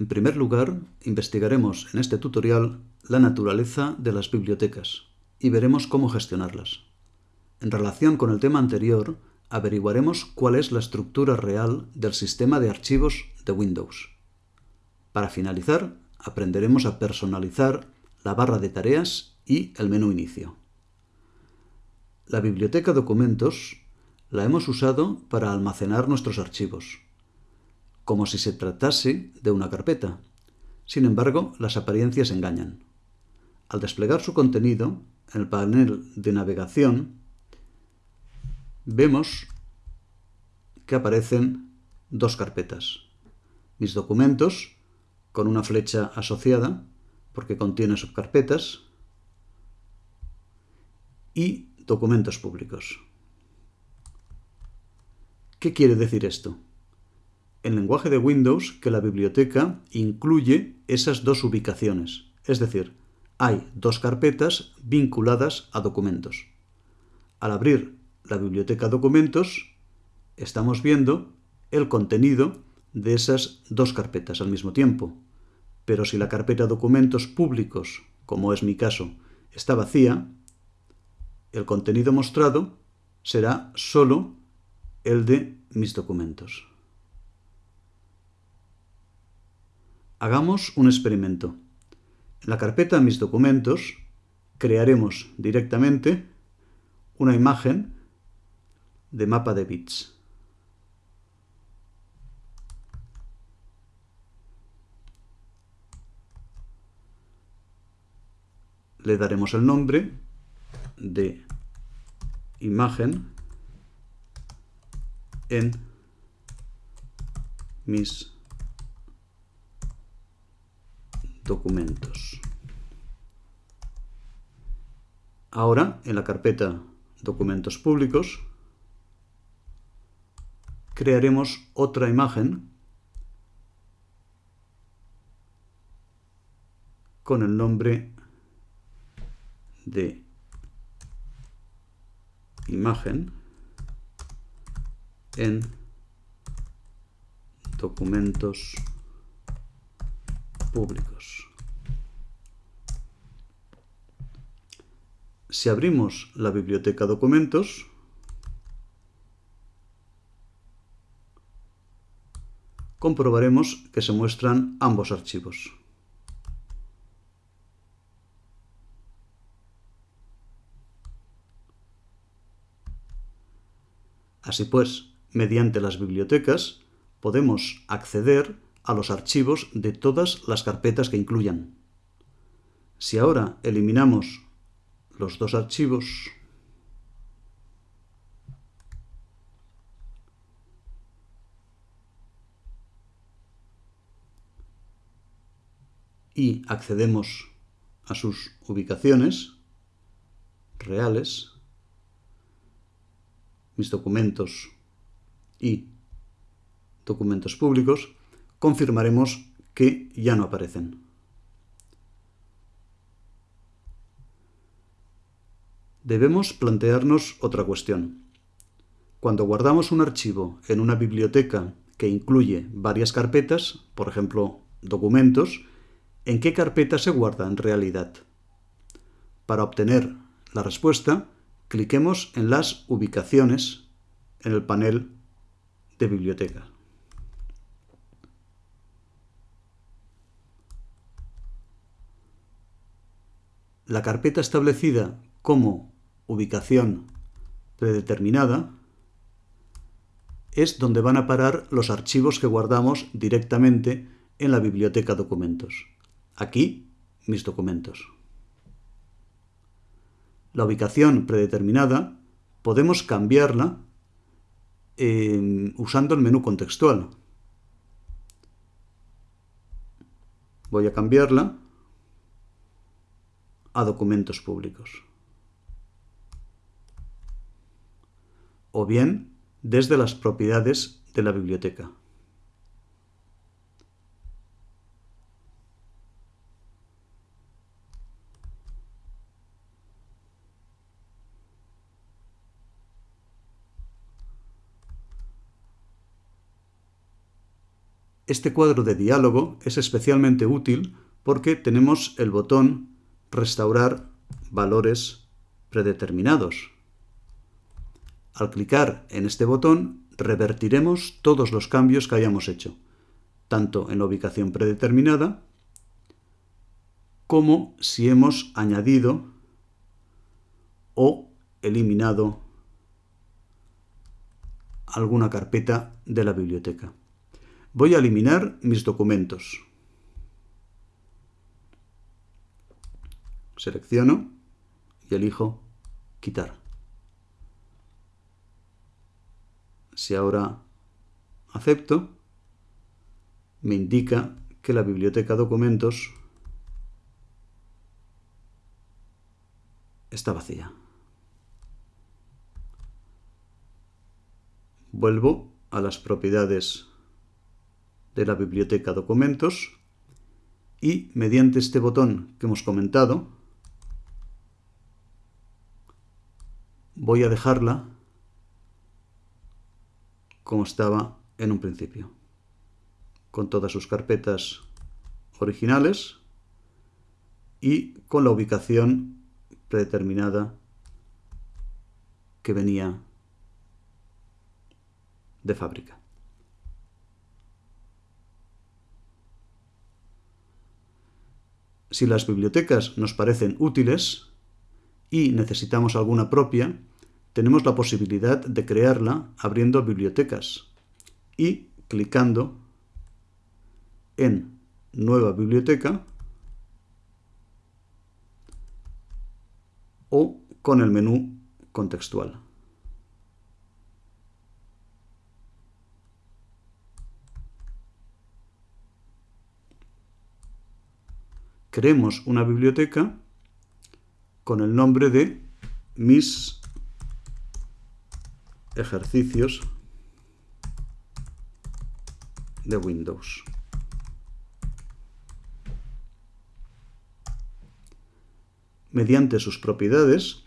En primer lugar, investigaremos en este tutorial la naturaleza de las bibliotecas y veremos cómo gestionarlas. En relación con el tema anterior, averiguaremos cuál es la estructura real del sistema de archivos de Windows. Para finalizar, aprenderemos a personalizar la barra de tareas y el menú inicio. La biblioteca documentos la hemos usado para almacenar nuestros archivos, como si se tratase de una carpeta. Sin embargo, las apariencias engañan. Al desplegar su contenido, en el panel de navegación, vemos que aparecen dos carpetas. Mis documentos, con una flecha asociada, porque contiene subcarpetas, y documentos públicos. ¿Qué quiere decir esto? En lenguaje de Windows que la biblioteca incluye esas dos ubicaciones, es decir, hay dos carpetas vinculadas a documentos. Al abrir la biblioteca documentos, estamos viendo el contenido de esas dos carpetas al mismo tiempo. Pero si la carpeta documentos públicos, como es mi caso, está vacía, el contenido mostrado será solo el de mis documentos. Hagamos un experimento. En la carpeta Mis documentos crearemos directamente una imagen de mapa de bits. Le daremos el nombre de imagen en mis documentos. Ahora, en la carpeta documentos públicos, crearemos otra imagen con el nombre de imagen en documentos públicos. Si abrimos la biblioteca documentos, comprobaremos que se muestran ambos archivos. Así pues, Mediante las bibliotecas podemos acceder a los archivos de todas las carpetas que incluyan. Si ahora eliminamos los dos archivos y accedemos a sus ubicaciones reales, mis documentos y documentos públicos, confirmaremos que ya no aparecen. Debemos plantearnos otra cuestión. Cuando guardamos un archivo en una biblioteca que incluye varias carpetas, por ejemplo, documentos, ¿en qué carpeta se guarda en realidad? Para obtener la respuesta, cliquemos en las ubicaciones en el panel de biblioteca. La carpeta establecida como ubicación predeterminada es donde van a parar los archivos que guardamos directamente en la biblioteca documentos. Aquí, mis documentos. La ubicación predeterminada podemos cambiarla usando el menú contextual. Voy a cambiarla a documentos públicos. O bien desde las propiedades de la biblioteca. Este cuadro de diálogo es especialmente útil porque tenemos el botón Restaurar valores predeterminados. Al clicar en este botón, revertiremos todos los cambios que hayamos hecho, tanto en la ubicación predeterminada como si hemos añadido o eliminado alguna carpeta de la biblioteca. Voy a eliminar mis documentos. Selecciono y elijo quitar. Si ahora acepto, me indica que la biblioteca documentos está vacía. Vuelvo a las propiedades de la biblioteca documentos y mediante este botón que hemos comentado voy a dejarla como estaba en un principio, con todas sus carpetas originales y con la ubicación predeterminada que venía de fábrica. Si las bibliotecas nos parecen útiles y necesitamos alguna propia, tenemos la posibilidad de crearla abriendo bibliotecas y clicando en Nueva biblioteca o con el menú contextual. creemos una biblioteca con el nombre de mis ejercicios de Windows. Mediante sus propiedades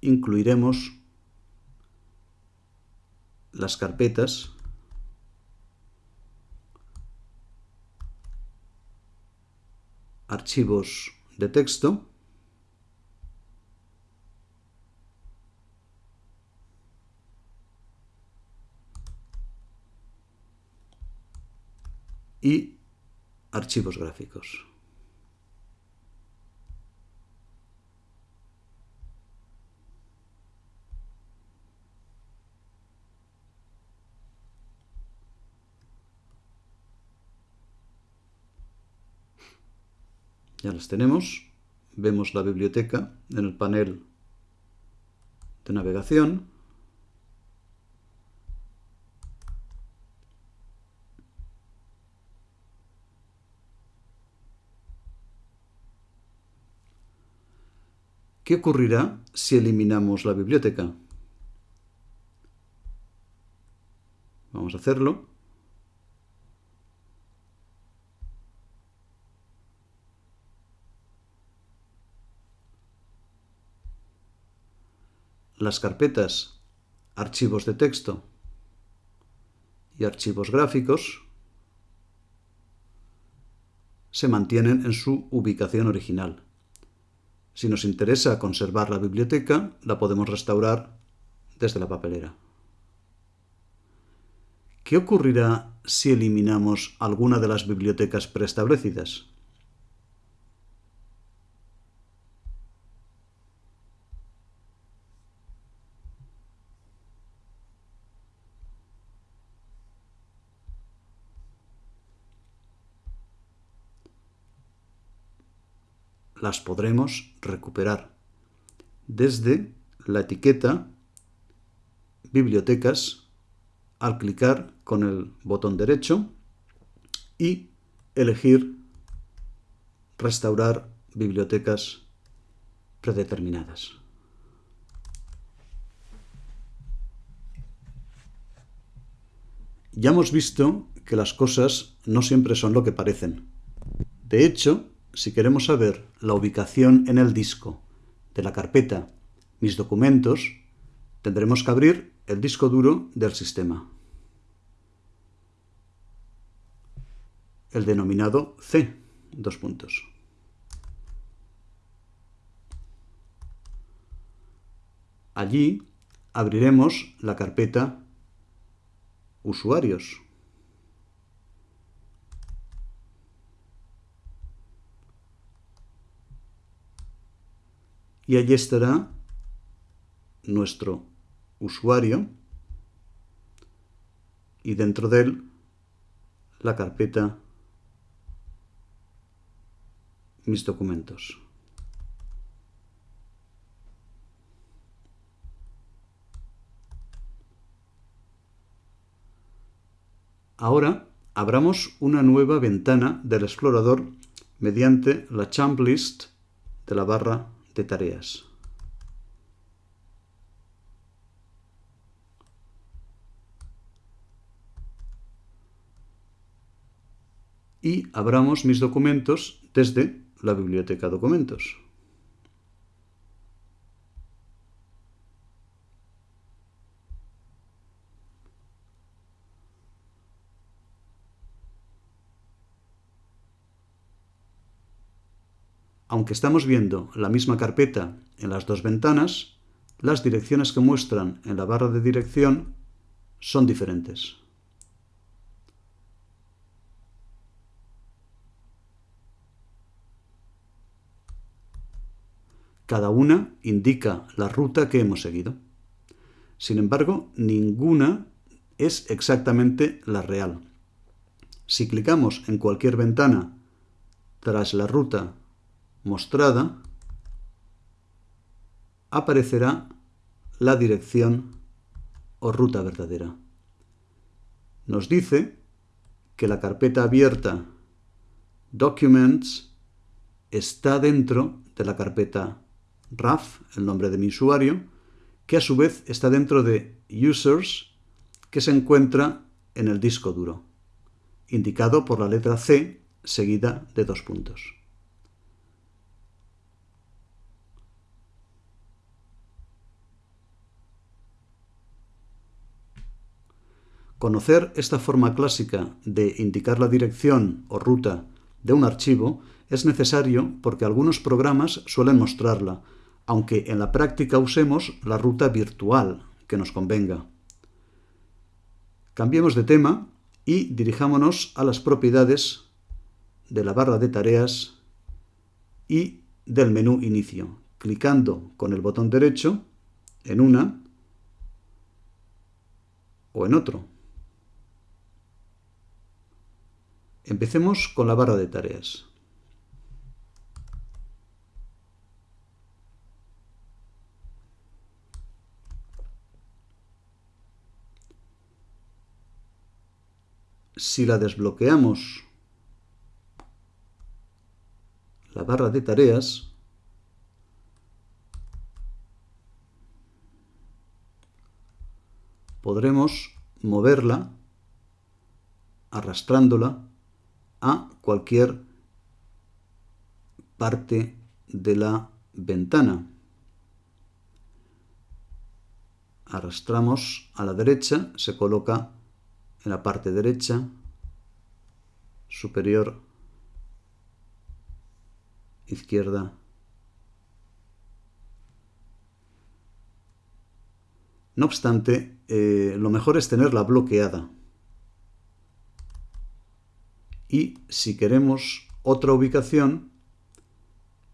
incluiremos las carpetas archivos de texto y archivos gráficos. Ya las tenemos. Vemos la biblioteca en el panel de navegación. ¿Qué ocurrirá si eliminamos la biblioteca? Vamos a hacerlo. las carpetas archivos de texto y archivos gráficos se mantienen en su ubicación original. Si nos interesa conservar la biblioteca, la podemos restaurar desde la papelera. ¿Qué ocurrirá si eliminamos alguna de las bibliotecas preestablecidas? Las podremos recuperar desde la etiqueta Bibliotecas al clicar con el botón derecho y elegir Restaurar bibliotecas predeterminadas. Ya hemos visto que las cosas no siempre son lo que parecen. De hecho, si queremos saber la ubicación en el disco de la carpeta Mis documentos, tendremos que abrir el disco duro del sistema, el denominado C, dos puntos. Allí abriremos la carpeta Usuarios. Y allí estará nuestro usuario y dentro de él la carpeta mis documentos. Ahora abramos una nueva ventana del explorador mediante la Champ List de la barra tareas. Y abramos mis documentos desde la biblioteca documentos. Aunque estamos viendo la misma carpeta en las dos ventanas, las direcciones que muestran en la barra de dirección son diferentes. Cada una indica la ruta que hemos seguido. Sin embargo, ninguna es exactamente la real. Si clicamos en cualquier ventana tras la ruta mostrada, aparecerá la dirección o ruta verdadera. Nos dice que la carpeta abierta Documents está dentro de la carpeta RAF, el nombre de mi usuario, que a su vez está dentro de Users, que se encuentra en el disco duro, indicado por la letra C seguida de dos puntos. Conocer esta forma clásica de indicar la dirección o ruta de un archivo es necesario porque algunos programas suelen mostrarla, aunque en la práctica usemos la ruta virtual que nos convenga. Cambiemos de tema y dirijámonos a las propiedades de la barra de tareas y del menú inicio, clicando con el botón derecho en una o en otro. Empecemos con la barra de tareas. Si la desbloqueamos la barra de tareas, podremos moverla arrastrándola a cualquier parte de la ventana. Arrastramos a la derecha, se coloca en la parte derecha superior izquierda No obstante, eh, lo mejor es tenerla bloqueada y si queremos otra ubicación,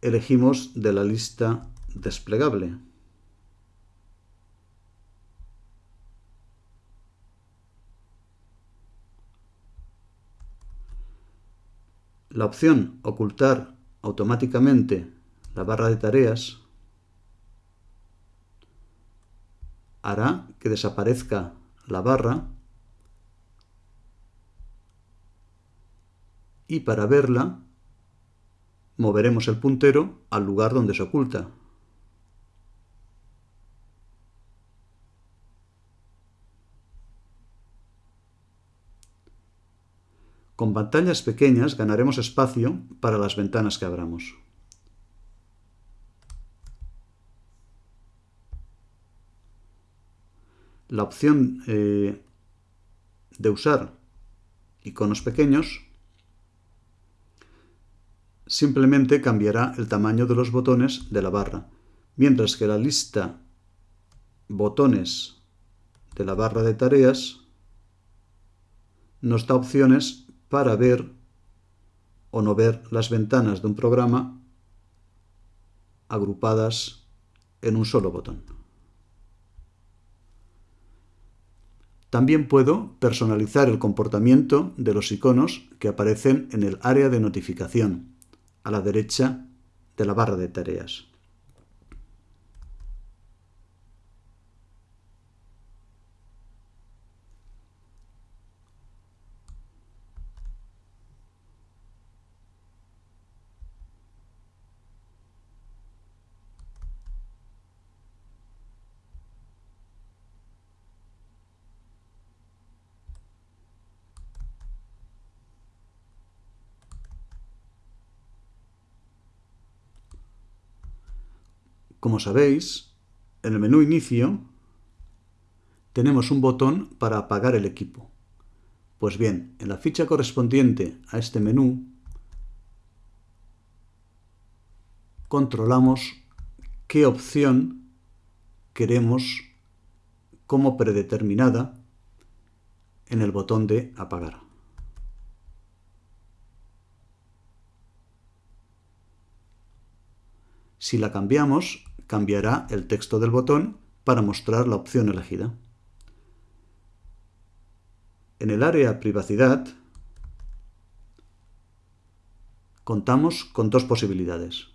elegimos de la lista desplegable. La opción Ocultar automáticamente la barra de tareas hará que desaparezca la barra y para verla moveremos el puntero al lugar donde se oculta. Con pantallas pequeñas ganaremos espacio para las ventanas que abramos. La opción eh, de usar iconos pequeños simplemente cambiará el tamaño de los botones de la barra, mientras que la lista botones de la barra de tareas nos da opciones para ver o no ver las ventanas de un programa agrupadas en un solo botón. También puedo personalizar el comportamiento de los iconos que aparecen en el área de notificación, a la derecha de la barra de tareas. Como sabéis, en el menú Inicio tenemos un botón para apagar el equipo. Pues bien, en la ficha correspondiente a este menú controlamos qué opción queremos como predeterminada en el botón de apagar. Si la cambiamos, cambiará el texto del botón para mostrar la opción elegida. En el área Privacidad contamos con dos posibilidades.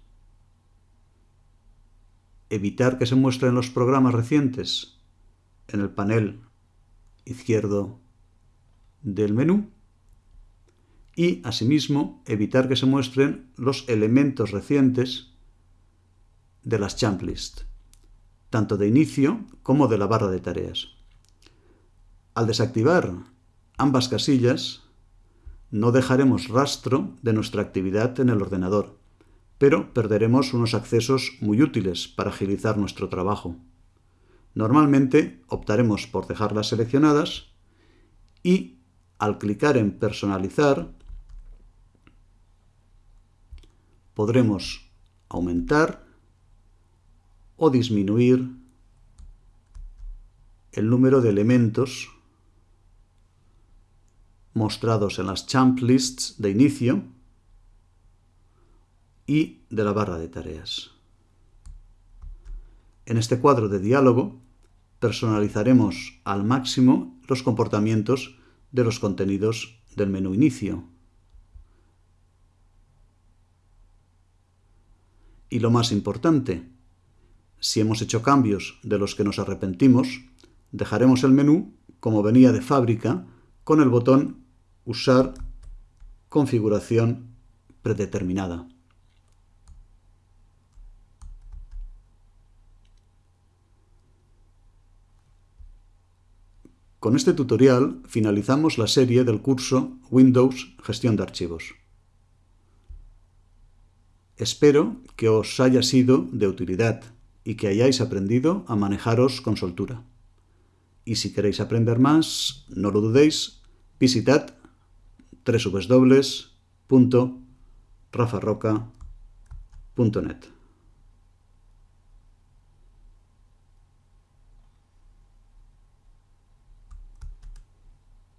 Evitar que se muestren los programas recientes en el panel izquierdo del menú y, asimismo, evitar que se muestren los elementos recientes de las champ list, tanto de inicio como de la barra de tareas. Al desactivar ambas casillas, no dejaremos rastro de nuestra actividad en el ordenador, pero perderemos unos accesos muy útiles para agilizar nuestro trabajo. Normalmente optaremos por dejarlas seleccionadas y al clicar en personalizar podremos aumentar o disminuir el número de elementos mostrados en las champ lists de inicio y de la barra de tareas. En este cuadro de diálogo personalizaremos al máximo los comportamientos de los contenidos del menú inicio. Y lo más importante, si hemos hecho cambios de los que nos arrepentimos, dejaremos el menú como venía de fábrica con el botón Usar configuración predeterminada. Con este tutorial finalizamos la serie del curso Windows Gestión de Archivos. Espero que os haya sido de utilidad y que hayáis aprendido a manejaros con soltura. Y si queréis aprender más, no lo dudéis, visitad www.rafarroca.net.